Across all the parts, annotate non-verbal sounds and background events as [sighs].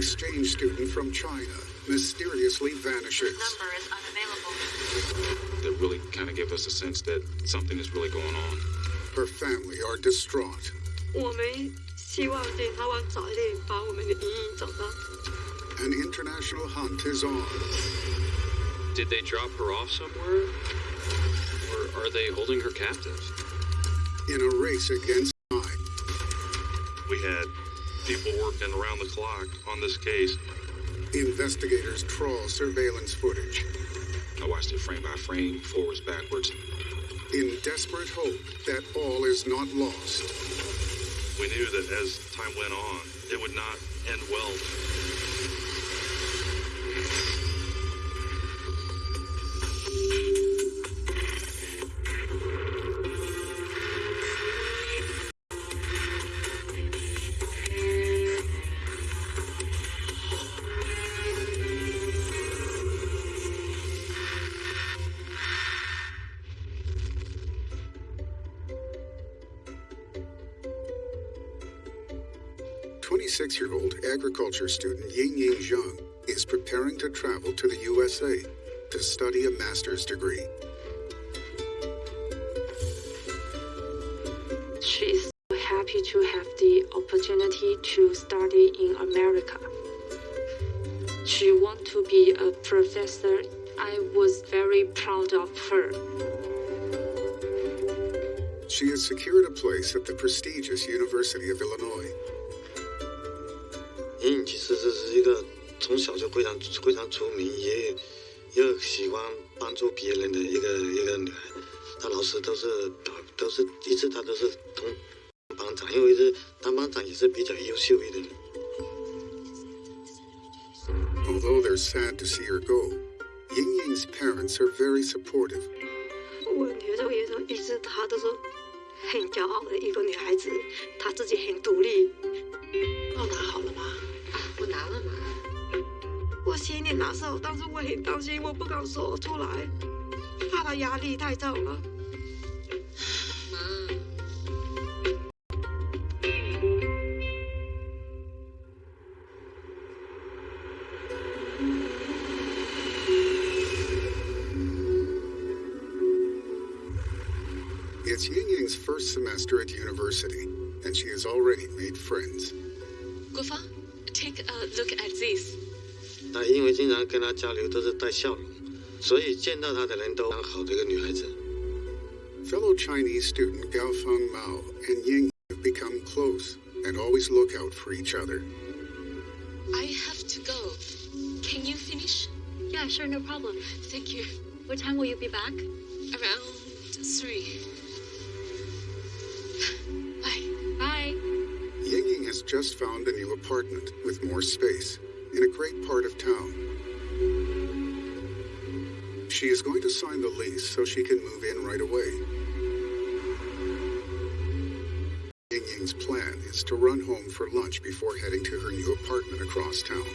exchange student from China mysteriously vanishes. Number is unavailable. That really kind of gave us a sense that something is really going on. Her family are distraught. 我们希望检察官早一点把我们的莹莹找到。 An international hunt is on. Did they drop her off somewhere? Or are they holding her captive? In a race against time, We had people working around the clock on this case. investigators trawl surveillance footage I watched it frame by frame, forwards, backwards. in desperate hope that all is not lost. We knew that as time went on, it would not end well. Twenty-six-year-old agriculture student Ying Ying Zhang is preparing to travel to the USA to study a master's degree. She is so happy to have the opportunity to study in America. She wants to be a professor. I was very proud of her. She has secured a place at the prestigious University of Illinois. 莹莹其实这是一个从小就非常非常出名，也又喜欢帮助别人的一个一个女孩。她老师都是都是一直她都是同班长，因为是当班长也是比较优秀一点。Although they're sad to see her go, Ying Ying's parents are very supportive. 问题就也是一直她都是很骄傲的一个女孩子，她自己很独立。我心里难受，但是我很担心，我不敢说出来，怕她压力太重了。妈， It's Ying Ying's first semester at university, and she has already made friends. 国芳，take a look at this。 她因为经常跟她交流都是带笑容，所以见到她的人都很好的一个女孩子。 Fellow Chinese student Gao Feng Mao and Ying have become close and always look out for each other. I have to go. Can you finish? Yeah, sure, no problem. Thank you. What time will you be back? Around three. [sighs] Bye. Bye. Ying Ying has just found a new apartment with more space in a great part of town. She is going to sign the lease so she can move in right away. Ying Ying's plan is to run home for lunch before heading to her new apartment across town.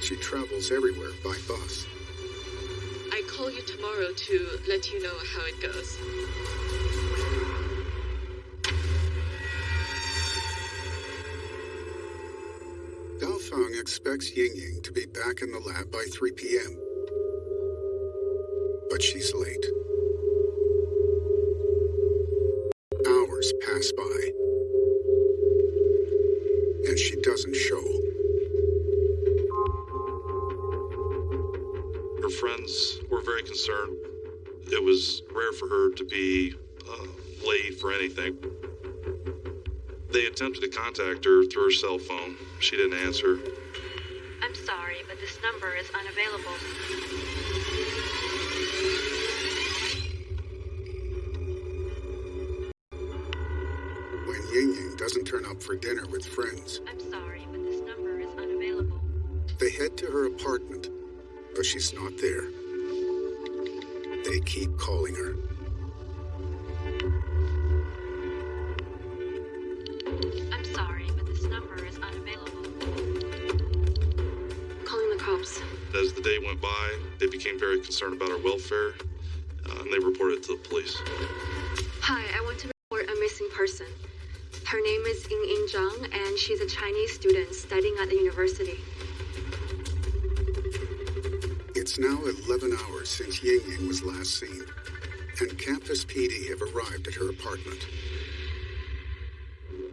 She travels everywhere by bus. I call you tomorrow to let you know how it goes. Expects Ying Ying to be back in the lab by 3 p.m. But she's late. Hours pass by. And she doesn't show. Her friends were very concerned. It was rare for her to be uh, late for anything. They attempted to contact her through her cell phone. She didn't answer. This number is unavailable. And she's a Chinese student studying at the university. It's now 11 hours since Ying Ying was last seen, and campus PD have arrived at her apartment.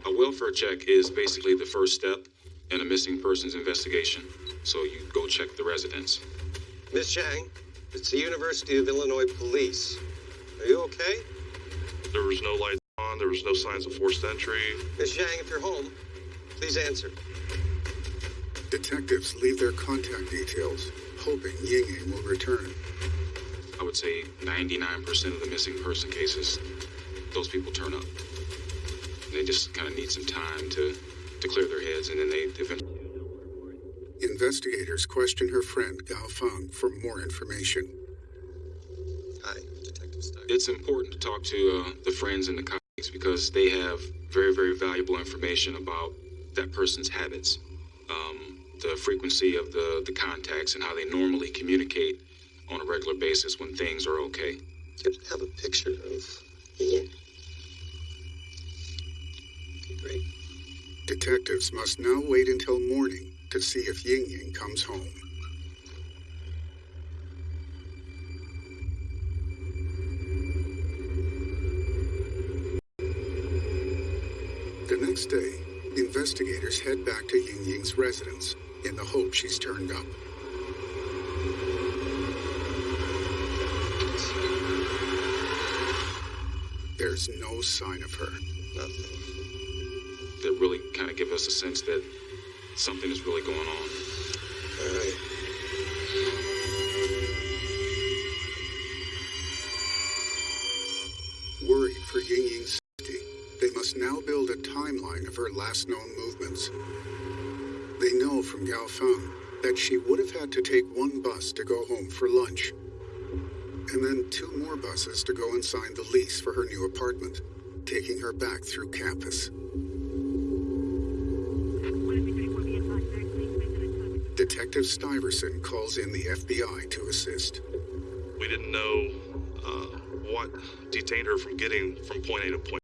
A welfare check is basically the first step in a missing persons investigation. So you go check the residence. Miss Chang, it's the University of Illinois Police. Are you okay? There was no lights on, there was no signs of forced entry. Miss Chang, if you're home, please answer. Detectives leave their contact details, hoping Ying Ying will return. I would say 99% of the missing person cases, those people turn up. They just kind of need some time to, to clear their heads, and then they eventually. Investigators question her friend Gao Feng for more information. Hi, Detective Stein. It's important to talk to uh, the friends and the colleagues because they have very, very valuable information about that person's habits, um, the frequency of the, the contacts, and how they normally communicate on a regular basis when things are okay. Do you have a picture of Ying? Great. Detectives must now wait until morning to see if Ying Ying comes home. The next day, investigators head back to Ying Ying's residence in the hope she's turned up. There's no sign of her. Nothing. That really kind of gives us a sense that something is really going on. All right. From Gao Feng that she would have had to take one bus to go home for lunch, and then two more buses to go and sign the lease for her new apartment, taking her back through campus. Detective Stuyvesant calls in the FBI to assist. We didn't know uh, what detained her from getting from point A to point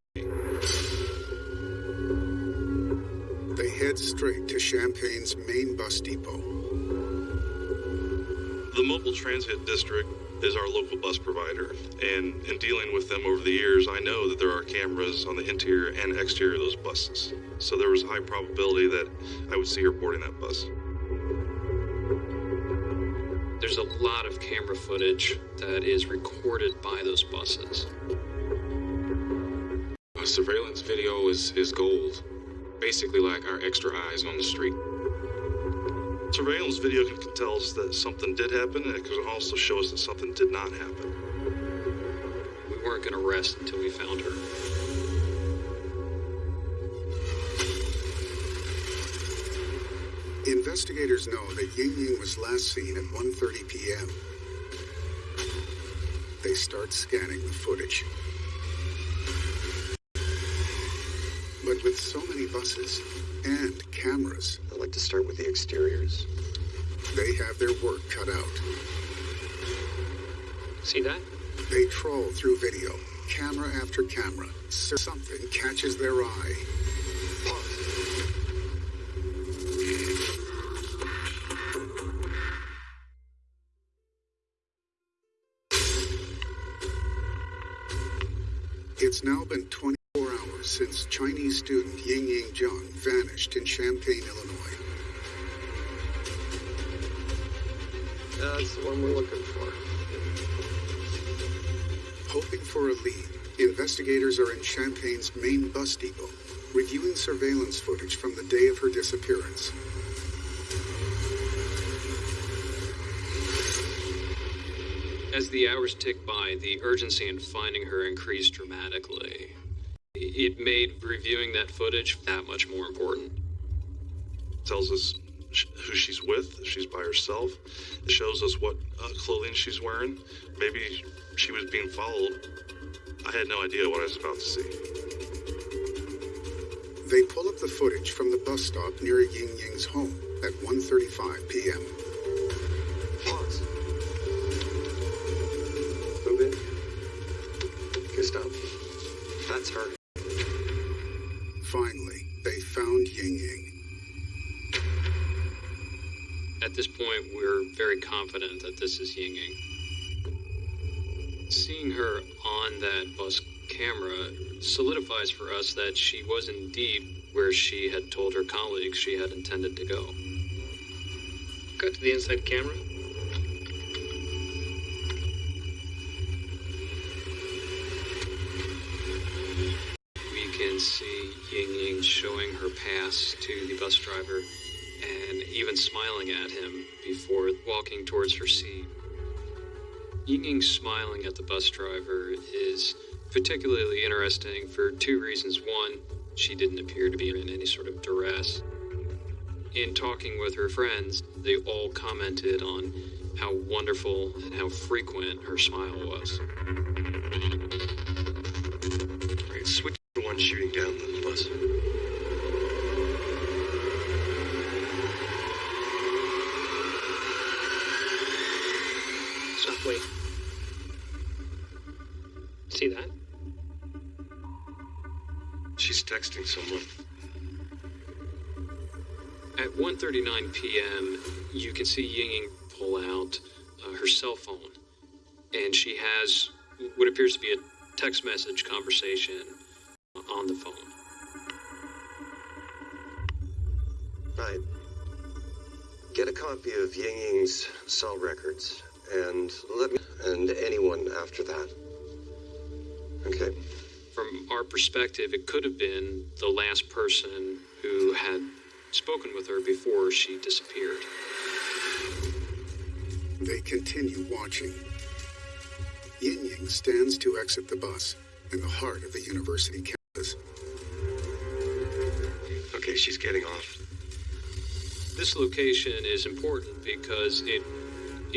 straight to Champaign's main bus depot. The Mobile Transit District is our local bus provider, and in dealing with them over the years, I know that there are cameras on the interior and exterior of those buses. So there was a high probability that I would see her boarding that bus. There's a lot of camera footage that is recorded by those buses. A surveillance video is, is gold. Basically, like our extra eyes on the street. Surveillance video can, can tell us that something did happen, and it can also show us that something did not happen. We weren't going to rest until we found her. Investigators know that Ying Ying was last seen at 1:30 p.m. They start scanning the footage. With so many buses and cameras, I'd like to start with the exteriors. they have their work cut out. See that? They trawl through video, camera after camera. So something catches their eye. It's now been 24 hours since Chinese student Ying Ying Zhang vanished in Champaign, Illinois. That's the one we're looking for. Hoping for a lead, investigators are in Champaign's main bus depot, reviewing surveillance footage from the day of her disappearance. As the hours tick by, the urgency in finding her increased dramatically. It made reviewing that footage that much more important. tells us who she's with, she's by herself. It shows us what uh, clothing she's wearing. Maybe she was being followed. I had no idea what I was about to see. They pull up the footage from the bus stop near Ying Ying's home at 1:35 p.m. Pause. Move in. Gustav. That's her. This point, we're very confident that this is Ying Ying. Seeing her on that bus camera solidifies for us that she was indeed where she had told her colleagues she had intended to go. Cut to the inside camera. We can see Ying Ying showing her pass to the bus driver and even smiling at him before walking towards her seat. Ying Ying smiling at the bus driver is particularly interesting for two reasons. One, she didn't appear to be in any sort of duress. In talking with her friends, they all commented on how wonderful and how frequent her smile was. Switch to one shooting down the bus. Wait. See that? She's texting someone. At 1:39 p.m., you can see Ying Ying pull out uh, her cell phone, and she has what appears to be a text message conversation on the phone. Right. Get a copy of Ying Ying's cell records, and let me and anyone after that. Okay. From our perspective, it could have been the last person who had spoken with her before she disappeared. They continue watching. Yin Ying stands to exit the bus in the heart of the university campus. Okay, she's getting off. This location is important because it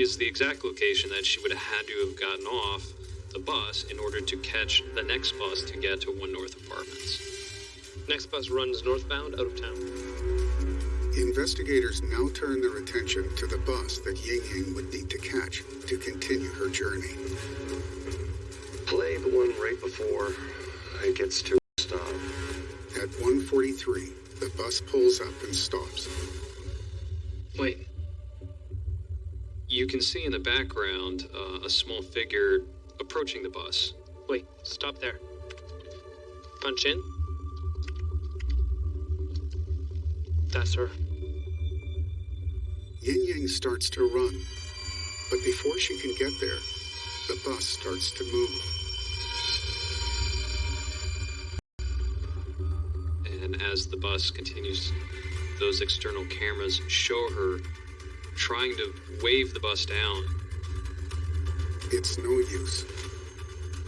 is the exact location that she would have had to have gotten off the bus in order to catch the next bus to get to One North Apartments. Next bus runs northbound out of town. Investigators now turn their attention to the bus that Ying Ying would need to catch to continue her journey. Play the one right before it gets to a stop. At 1:43, the bus pulls up and stops. Wait. You can see in the background uh, a small figure approaching the bus. Wait. Stop there. Punch in. That's her. Ying Ying starts to run, but before she can get there, the bus starts to move. And as the bus continues, those external cameras show her trying to wave the bus down. It's no use.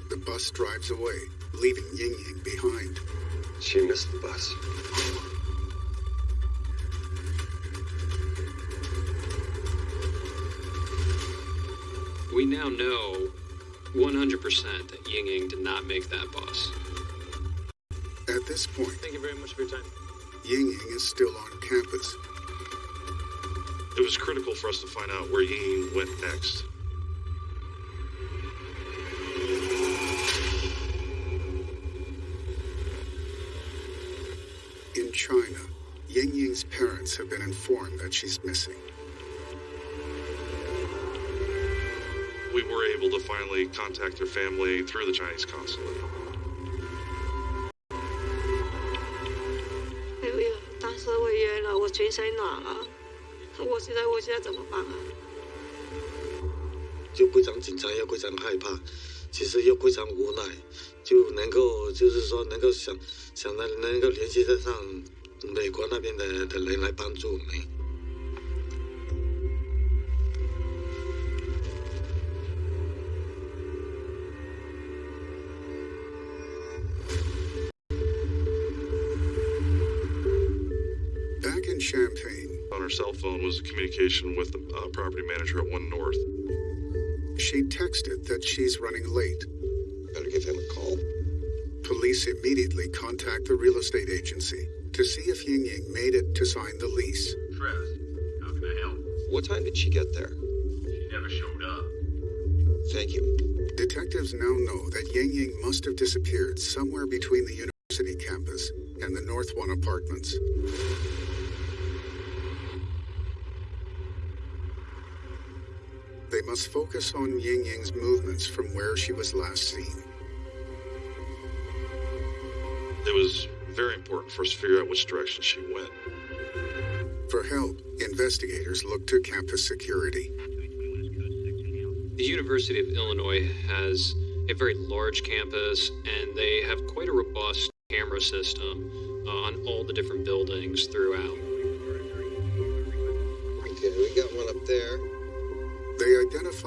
The bus drives away, leaving Ying Ying behind. She missed the bus. We now know 100% that Ying Ying did not make that bus. At this point, Thank you very much for your time. Ying Ying is still on campus. It was critical for us to find out where Ying Ying went next. In China, Ying Ying's parents have been informed that she's missing. We were able to finally contact their family through the Chinese consulate. 我晕了，我全身软了，我现在我现在怎么办啊？就非常紧张，又非常害怕，其实又非常无奈，就能够就是说能够想想到能够联系得上美国那边的的人来帮助我们。Cell was a communication with the uh, property manager at One North. she texted that she's running late. Better give him a call. Police immediately contact the real estate agency to see if Ying Ying made it to sign the lease. Trez, how can I help? What time did she get there? She never showed up. Thank you. Detectives now know that Ying Ying must have disappeared somewhere between the university campus and the North One apartments. Must focus on Ying Ying's movements from where she was last seen. It was very important for us to figure out which direction she went. For help, investigators looked to campus security. The University of Illinois has a very large campus, and they have quite a robust camera system uh, on all the different buildings throughout.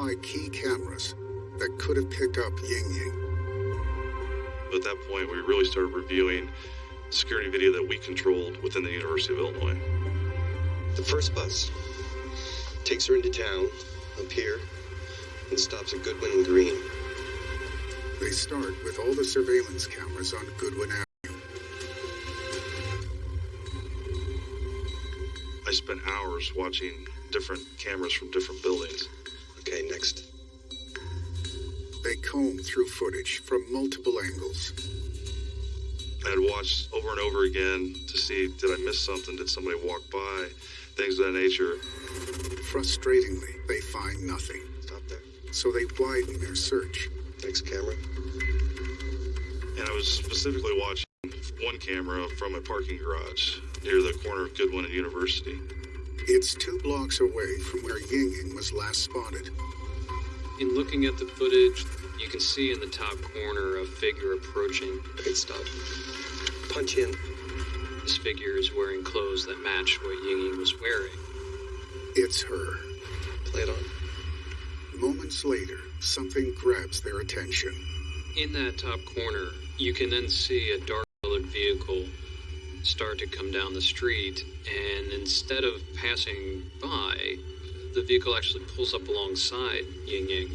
Identified key cameras that could have picked up Ying Ying. At that point, we really started reviewing security video that we controlled within the University of Illinois. The first bus takes her into town, up here, and stops at Goodwin and Green. They start with all the surveillance cameras on Goodwin Avenue. I spent hours watching different cameras from different buildings. Okay, next. They comb through footage from multiple angles. I had watched over and over again to see did I miss something? Did somebody walk by? Things of that nature. Frustratingly, they find nothing. Stop there. So they widen their search. Next camera. And I was specifically watching one camera from a parking garage near the corner of Goodwin and University. It's two blocks away from where Ying Ying was last spotted. In looking at the footage, you can see in the top corner a figure approaching. Okay, stop. Punch in. This figure is wearing clothes that match what Ying Ying was wearing. It's her. Play it on. Moments later, something grabs their attention. In that top corner, you can then see a dark colored vehicle start to come down the street, and instead of passing by, the vehicle actually pulls up alongside Ying Ying.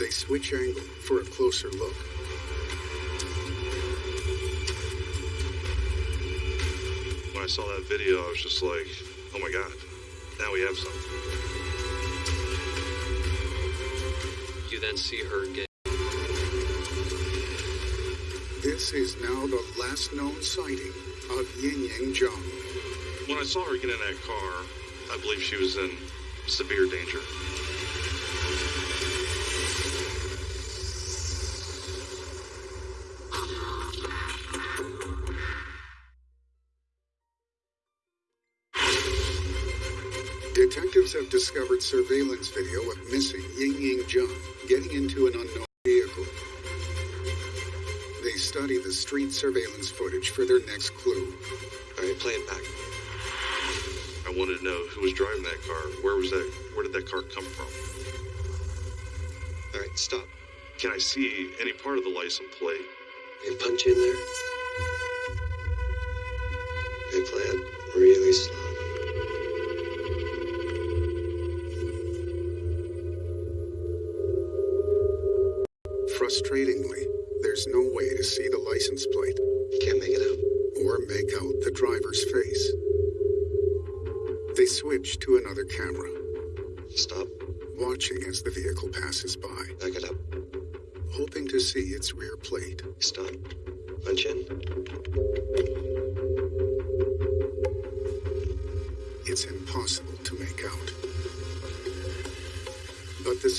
They switch angle for a closer look. When I saw that video, I was just like, oh my god, now we have something. You then see her get. This is now the last known sighting of Ying Ying Zhang. When I saw her get in that car, I believe she was in severe danger. Detectives have discovered surveillance video of missing Ying Ying Zhang getting into an unknown study the street surveillance footage for their next clue. All right, play it back. I wanted to know who was driving that car. Where was that? Where did that car come from? All right, stop. Can I see any part of the license plate? And punch in there. And play it really slow.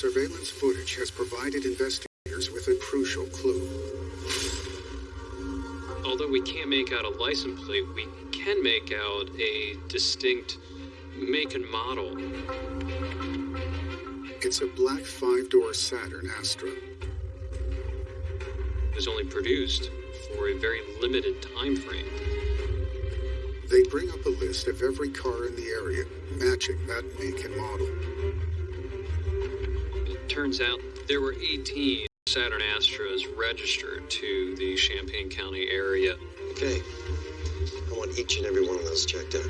Surveillance footage has provided investigators with a crucial clue. Although we can't make out a license plate, we can make out a distinct make and model. It's a black five door Saturn Astra. It was only produced for a very limited time frame. They bring up a list of every car in the area matching that make and model. It turns out there were 18 Saturn Astras registered to the Champaign County area. Okay. I want each and every one of those checked out.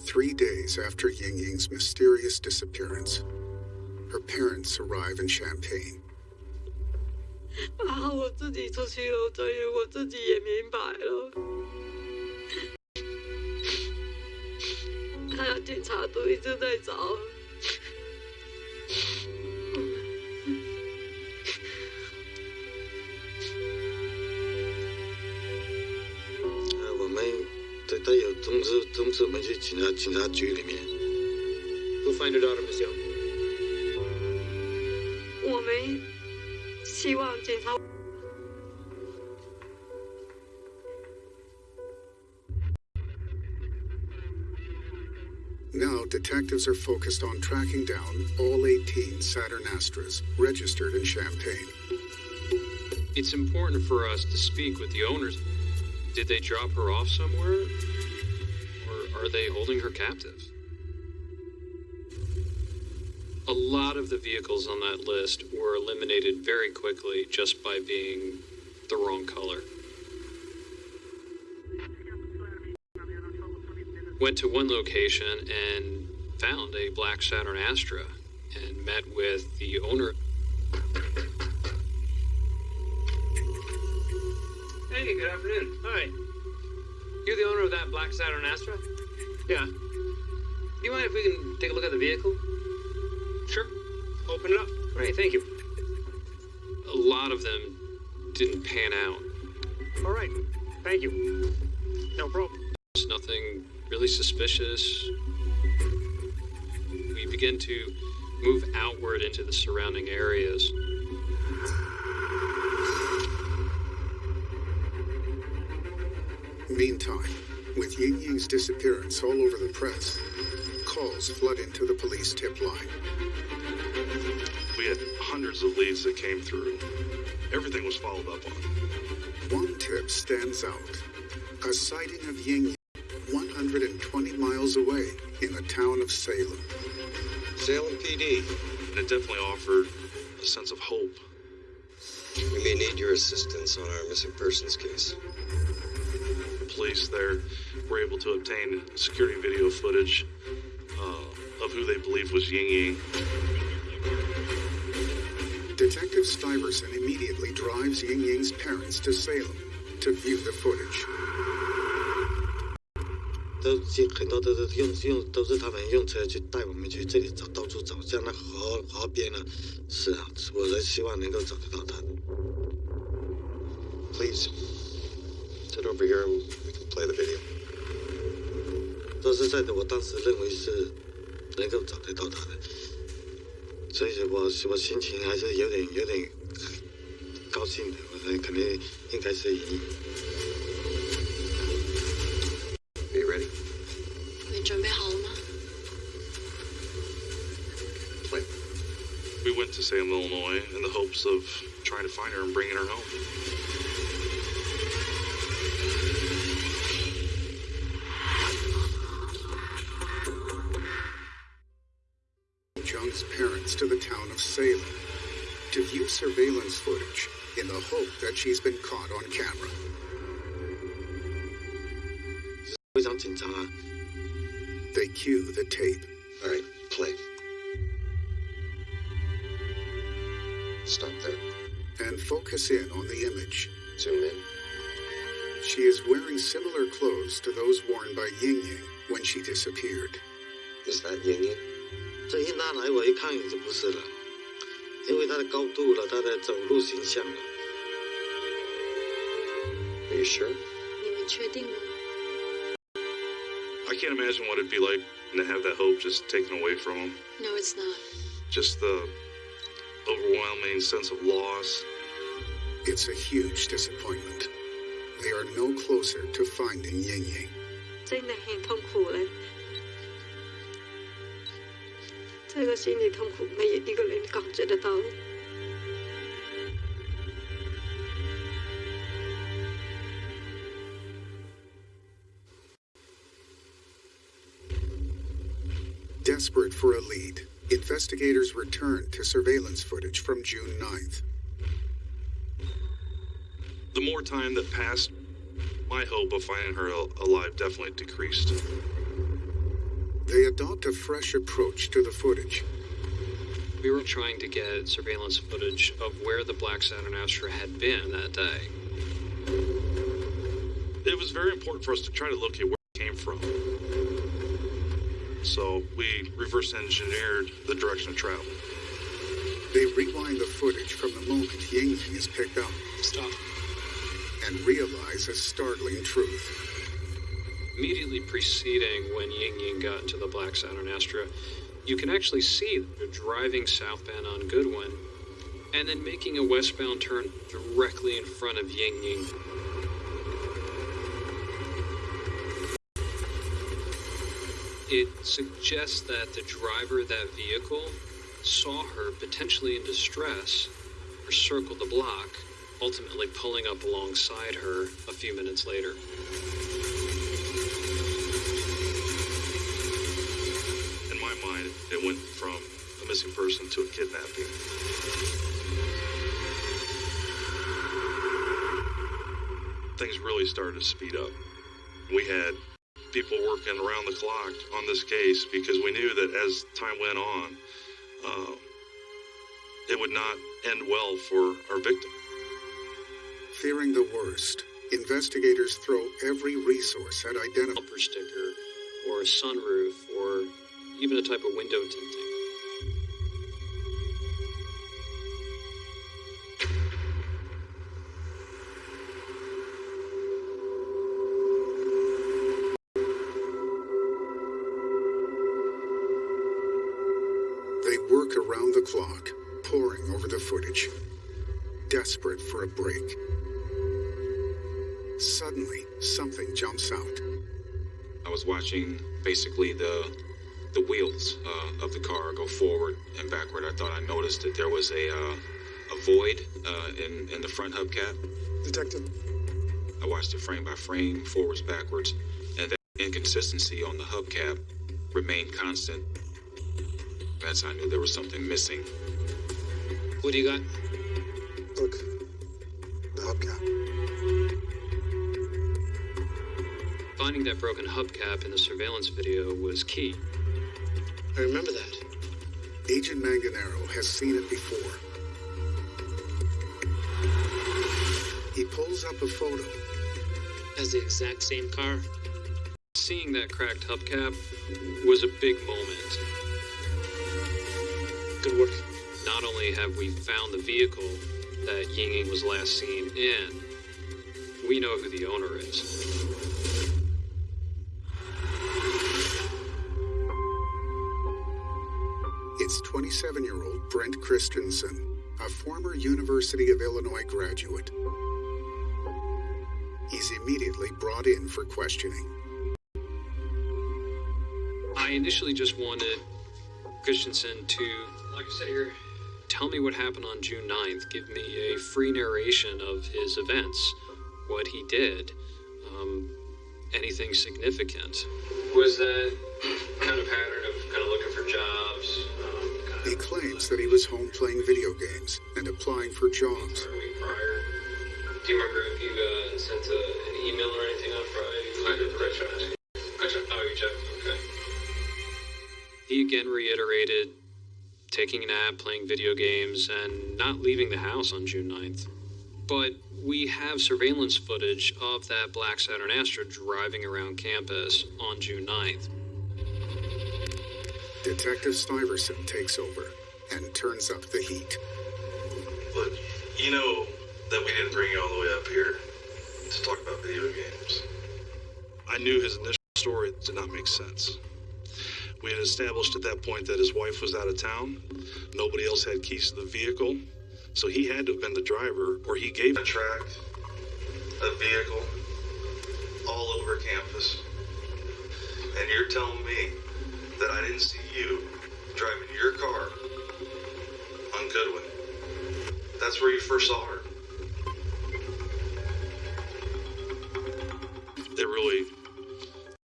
Three days after Ying Ying's mysterious disappearance, her parents arrive in Champaign. [laughs] 啊，我自己出去了，所以我自己也明白了。警察都一直在找。呃，我们他他有通知通知我们去警察警察局里面。Find your daughter, Miss Young. 我们 Now detectives are focused on tracking down all 18 Saturn Astras registered in Champaign. It's important for us to speak with the owners. Did they drop her off somewhere? Or are they holding her captive? Lot of the vehicles on that list were eliminated very quickly just by being the wrong color. Went to one location and found a black Saturn Astra and met with the owner. Hey, good afternoon. Hi. You're the owner of that black Saturn Astra? Yeah. Do you mind if we can take a look at the vehicle? Sure. Open it up. Great, thank you. A lot of them didn't pan out. All right. Thank you. No problem. There's nothing really suspicious. We begin to move outward into the surrounding areas. Meantime, with Ying Ying's disappearance all over the press, calls flood into the police tip line. We had hundreds of leads that came through. Everything was followed up on. One tip stands out a sighting of Ying Ying 120 miles away in the town of Salem. Salem PD. And it definitely offered a sense of hope. We may need your assistance on our missing persons case. The Police there were able to obtain security video footage uh, of who they believe was Ying Ying. Detective Stuyvesant immediately drives Ying Ying's parents to Salem to view the footage. 都是很多都是用用都是他们用车去带我们去这里找到处找，像那河河边呢，是啊，我是希望能够找得到他。 Please, sit over here and we can play the video. 说实在的，我当时认为是能够找得到他的， 所以我我心情还是有点有点高兴的，我说肯定应该是赢。 Are you ready? 你准备好了吗？ Play. We went to Salem, Illinois, in the hopes of trying to find her and bringing her home. surveillance footage in the hope that she's been caught on camera. 非常紧张啊！ They cue the tape. All right, play. Stop there. and focus in on the image. Zoom in. She is wearing similar clothes to those worn by Ying Ying when she disappeared. Is that Ying Ying? 这一拿来我一看就不是了， 因为他的高度了，他的走路形象了。 Are you sure? 你们确定吗？ I can't imagine what it'd be like to have that hope just taken away from them. No, it's not. Just the overwhelming sense of loss. It's a huge disappointment. They are no closer to finding Ying Ying. 真的很痛苦嘞。 这个心理痛苦没有一个人感觉得到。 Desperate for a lead, investigators return to surveillance footage from June 9th. The more time that passed, my hope of finding her al- alive definitely decreased. They adopt a fresh approach to the footage. We were trying to get surveillance footage of where the Black Saturn Astra had been that day. It was very important for us to try to locate where it came from. so we reverse engineered the direction of travel. They rewind the footage from the moment Ying Ying is picked up. Stop. And realize a startling truth. Immediately preceding when Ying Ying got into the Black Saturn Astra, you can actually see they're driving southbound on Goodwin and then making a westbound turn directly in front of Ying Ying. It suggests that the driver of that vehicle saw her potentially in distress or circled the block, ultimately pulling up alongside her a few minutes later. It went from a missing person to a kidnapping. Things really started to speed up. We had people working around the clock on this case because we knew that as time went on, uh, it would not end well for our victim. Fearing the worst, investigators throw every resource at identifying bumper sticker or a sunroof or even a type of window tinting. They work around the clock, poring over the footage, desperate for a break. Suddenly, something jumps out. I was watching basically the the wheels uh, of the car go forward and backward. I thought I noticed that there was a uh, a void uh, in in the front hubcap. Detective. I watched it frame by frame, forwards, backwards, and that inconsistency on the hubcap remained constant. That's how I knew there was something missing. What do you got? Look, the hubcap. Finding that broken hubcap in the surveillance video was key. I remember that. Agent Manganaro has seen it before. He pulls up a photo. Has the exact same car? Seeing that cracked hubcap was a big moment. Good work. Not only have we found the vehicle that Ying Ying was last seen in, we know who the owner is. It's 27 year old Brendt Christensen, a former University of Illinois graduate. He's immediately brought in for questioning. I initially just wanted Christensen to, like I said here, tell me what happened on June 9th. Give me a free narration of his events, what he did, um, anything significant. Was that kind of pattern of kind of looking for jobs? Kind He claims that he was home playing video games and applying for jobs. of a week prior. Do you remember if you uh, sent a, an email or anything on Friday? I did. I checked. I checked. Oh, you checked. Okay. He again reiterated taking a nap, playing video games, and not leaving the house on June 9th. But we have surveillance footage of that Black Saturn Astra driving around campus on June 9th. Detective Stuyvesant takes over and turns up the heat. Look, you know that we didn't bring you all the way up here to talk about video games. I knew his initial story did not make sense. We had established at that point that his wife was out of town. Nobody else had keys to the vehicle. So he had to have been the driver, or he gave a track, a vehicle, all over campus. And you're telling me that I didn't see you driving your car on Goodwin. That's where you first saw her. It really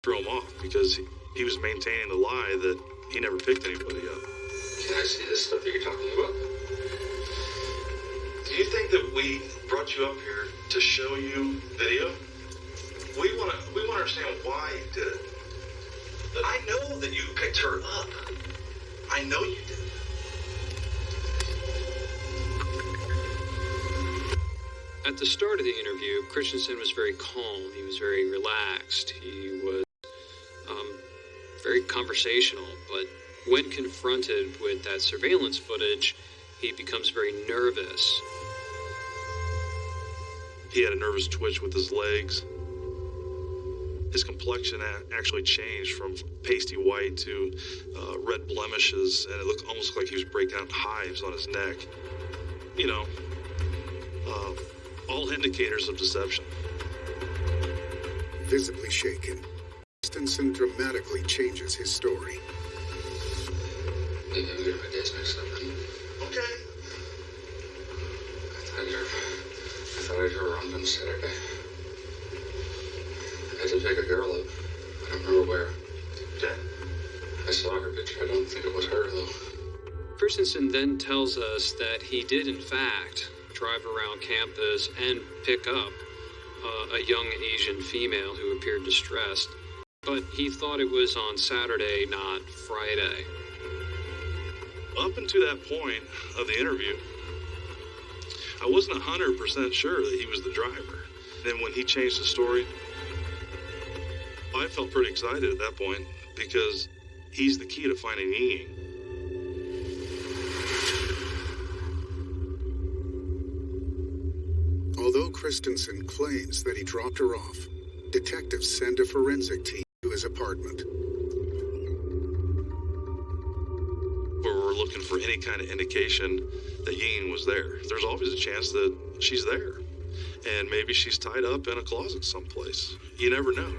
threw him off because he, he was maintaining the lie that he never picked anybody up. Can I see this stuff that you're talking about? Do you think that we brought you up here to show you video? We want to we want to understand why you did it. I know that you picked her up. I know you did. At the start of the interview, Christensen was very calm. He was very relaxed. He was um, very conversational, but when confronted with that surveillance footage, he becomes very nervous. He had a nervous twitch with his legs. His complexion actually changed from pasty white to uh, red blemishes, and it looked almost like he was breaking out hives on his neck. You know, uh, all indicators of deception. Visibly shaken, Christensen dramatically changes his story. Maybe I'm gonna my days next up. Okay. I thought you I thought I heard around on Saturday. I a girl up. I don't remember where. I saw her picture. I don't think it was her though. Christensen then tells us that he did, in fact, drive around campus and pick up uh, a young Asian female who appeared distressed, but he thought it was on Saturday, not Friday. Up until that point of the interview, I wasn't 100% sure that he was the driver. Then when he changed the story, I felt pretty excited at that point because he's the key to finding Ying. Although Christensen claims that he dropped her off, detectives send a forensic team to his apartment. Where we're looking for any kind of indication that Ying was there. There's always a chance that she's there. And maybe she's tied up in a closet someplace. You never know.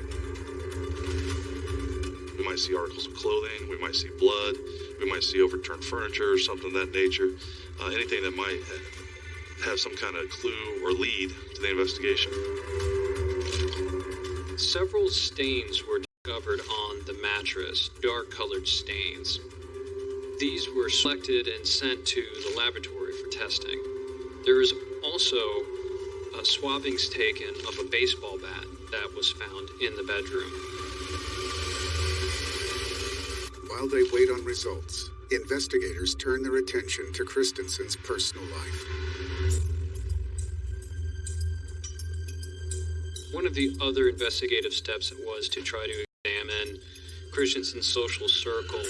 We might see articles of clothing, we might see blood, we might see overturned furniture or something of that nature. Uh, anything that might have some kind of clue or lead to the investigation. Several stains were discovered on the mattress, dark colored stains. These were selected and sent to the laboratory for testing. There is also swabbings taken of a baseball bat that was found in the bedroom. While they wait on results, investigators turn their attention to Christensen's personal life. One of the other investigative steps was to try to examine Christensen's social circle.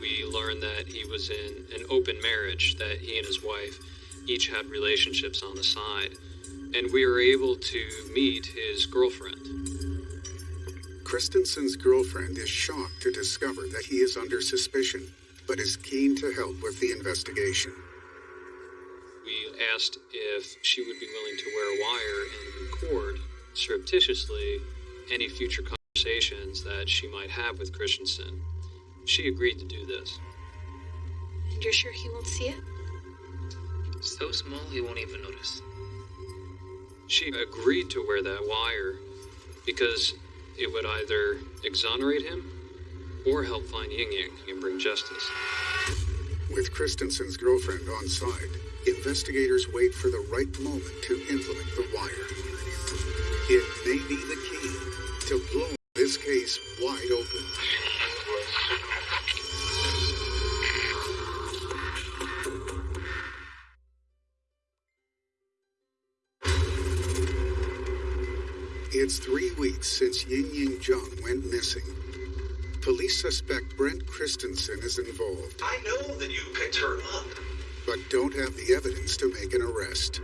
We learned that he was in an open marriage, that he and his wife each had relationships on the side, and we were able to meet his girlfriend. Christensen's girlfriend is shocked to discover that he is under suspicion, but is keen to help with the investigation. We asked if she would be willing to wear a wire and record surreptitiously any future conversations that she might have with Christensen. She agreed to do this. And you're sure he won't see it? So small he won't even notice. She agreed to wear that wire because it would either exonerate him or help find Ying Ying and bring justice. With Christensen's girlfriend on side, investigators wait for the right moment to implement the wire. It may be the key to blow this case wide open. It's three weeks since Ying Ying Zhang went missing. Police suspect Brendt Christensen is involved, I know that you picked her up. but don't have the evidence to make an arrest.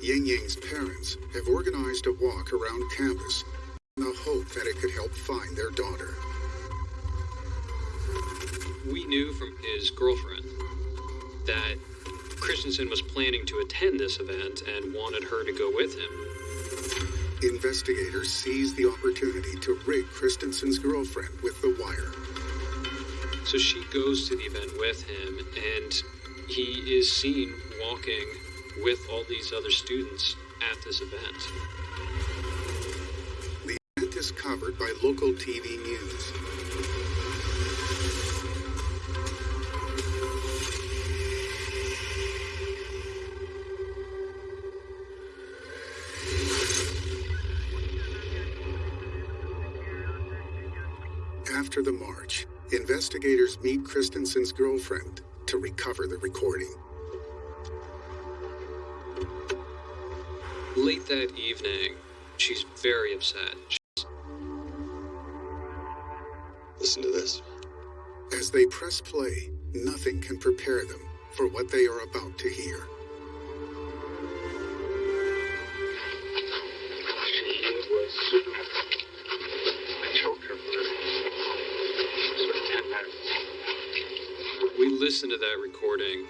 Ying Ying's parents have organized a walk around campus in the hope that it could help find their daughter. We knew from his girlfriend that Christensen was planning to attend this event and wanted her to go with him. Investigators seize the opportunity to rig Christensen's girlfriend with the wire. So she goes to the event with him, and he is seen walking with all these other students at this event. The event is covered by local TV news. Investigators meet Christensen's girlfriend to recover the recording. Late that evening, she's very upset. She's- Listen to this. As they press play, nothing can prepare them for what they are about to hear. Listen to that recording,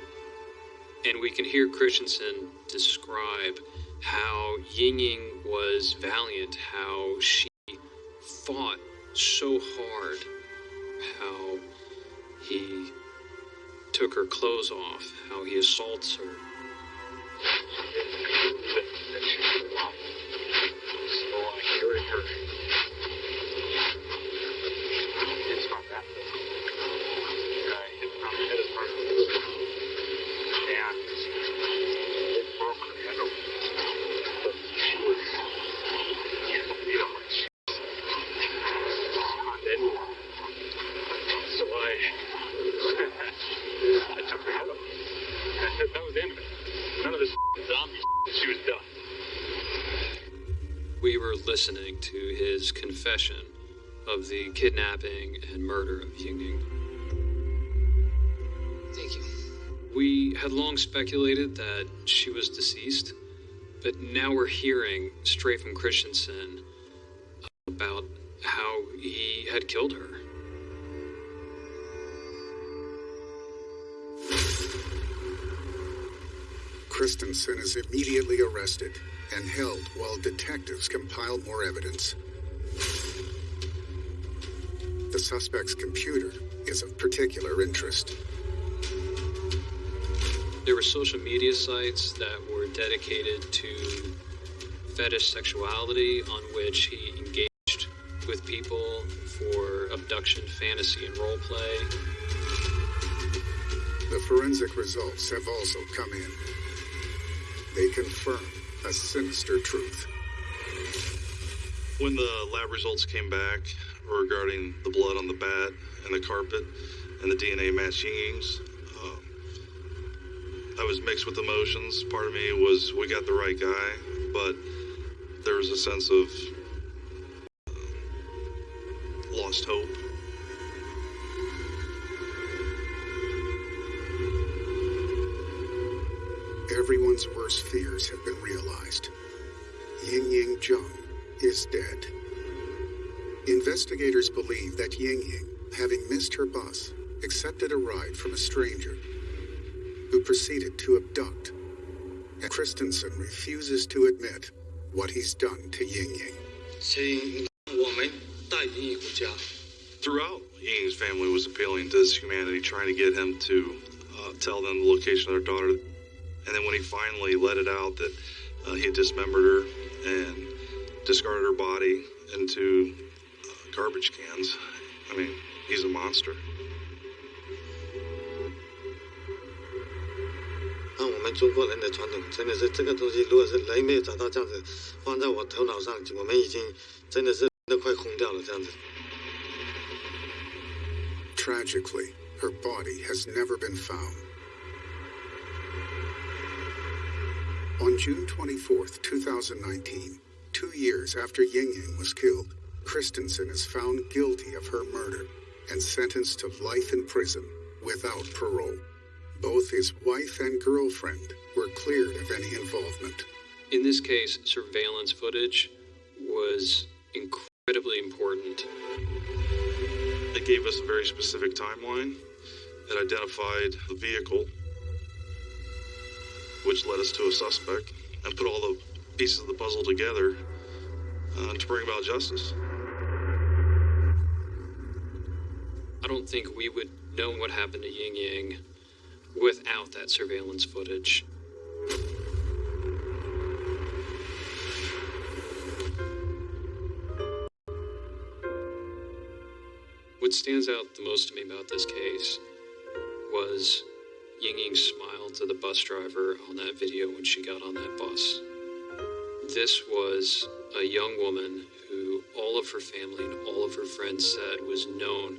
and we can hear Christensen describe how Ying Ying was valiant, how she fought so hard, how he took her clothes off, how he assaults her. So I, I took her head off. That was the end of it. None of this zombie she was done. We were listening to his confession of the kidnapping and murder of Ying Ying. Thank you. We had long speculated that she was deceased, but now we're hearing straight from Christensen about how he had killed her. Christensen is immediately arrested and held while detectives compile more evidence. The suspect's computer is of particular interest. There were social media sites that were dedicated to fetish sexuality on which he engaged with people for abduction, fantasy, and role play. The forensic results have also come in. They confirm a sinister truth. When the lab results came back regarding the blood on the bat and the carpet and the DNA matched Ying um, I was mixed with emotions. Part of me was we got the right guy, but there was a sense of uh, lost hope. Everyone's worst fears have been realized. Ying Ying Zhang is dead. Investigators believe that Ying Ying, having missed her bus, accepted a ride from a stranger who proceeded to abduct. Christensen refuses to admit what he's done to Ying Ying. Throughout, Ying's family was appealing to his humanity, trying to get him to uh, tell them the location of their daughter. And then when he finally let it out that uh, he had dismembered her and discarded her body into garbage cans. I mean, he's a monster. Tragically, her body has never been found. On June 24, 2019, two years after Ying Ying was killed, Christensen is found guilty of her murder and sentenced to life in prison without parole. Both his wife and girlfriend were cleared of any involvement. In this case, surveillance footage was incredibly important. It gave us a very specific timeline. It identified the vehicle, which led us to a suspect, and put all the pieces of the puzzle together uh, to bring about justice. I don't think we would know what happened to Ying Ying without that surveillance footage. What stands out the most to me about this case was Ying Ying's smile to the bus driver on that video when she got on that bus. This was a young woman who all of her family and all of her friends said was known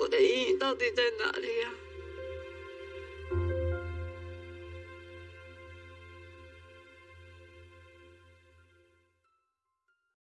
我的意义到底在哪里呀、